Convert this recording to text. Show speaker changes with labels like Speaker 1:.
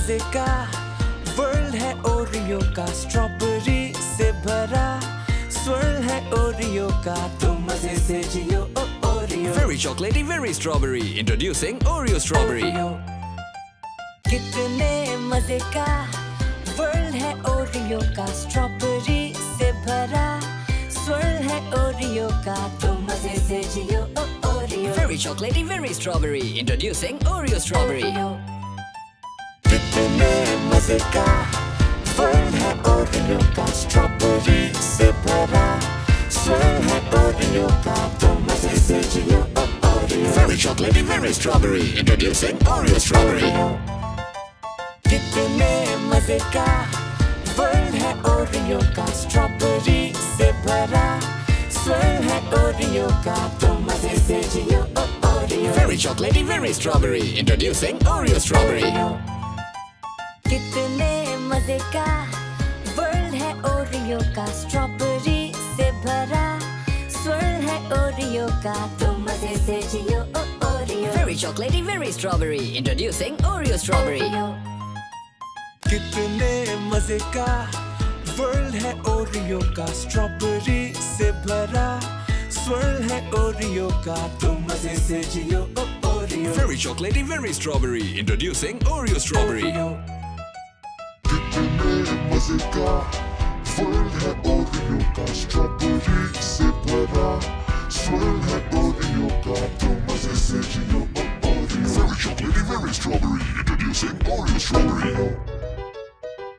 Speaker 1: मज़े का वर्ल्ड है ओरियो का स्ट्रॉबेरी से भरा स्वर्ल है ओरियो का तुम मज़े से जियो Oreo
Speaker 2: very chocolatey very strawberry introducing
Speaker 1: Oreo strawberry कितने मज़े का वर्ल्ड है ओरियो का स्ट्रॉबेरी से भरा स्वर्ल है ओरियो का तुम मज़े से जियो Oreo
Speaker 2: very chocolatey very strawberry introducing
Speaker 1: Oreo strawberry muzyka Wolna orniuka z czapuricy para Wolna orniuka to must be sitting you up Oreo
Speaker 2: Very chocolatey, very strawberry. Introducing Oreo strawberry.
Speaker 1: Kittyny muzyka Wolna orniuka z czapuricy para Wolna orniuka to must be sitting you up Oreo
Speaker 2: Very chocolatey, very strawberry. Introducing Oreo strawberry.
Speaker 1: कितने मज़े का world है Oreo का strawberry से भरा swirl है Oreo का तो मज़े से जियो Oreo
Speaker 2: very chocolatey very strawberry introducing Oreo strawberry
Speaker 1: कितने मज़े का वर्ल्ड है ओरियो का स्ट्रॉबेरी से भरा स्वर्ल है ओरियो का तो मज़े से जियो Oreo
Speaker 2: very chocolatey very strawberry introducing
Speaker 1: Oreo
Speaker 3: strawberry слова Swirl had both in your cup, Thomas is itching your body Very chocolatey, very strawberry, introducing Oreo Strawberry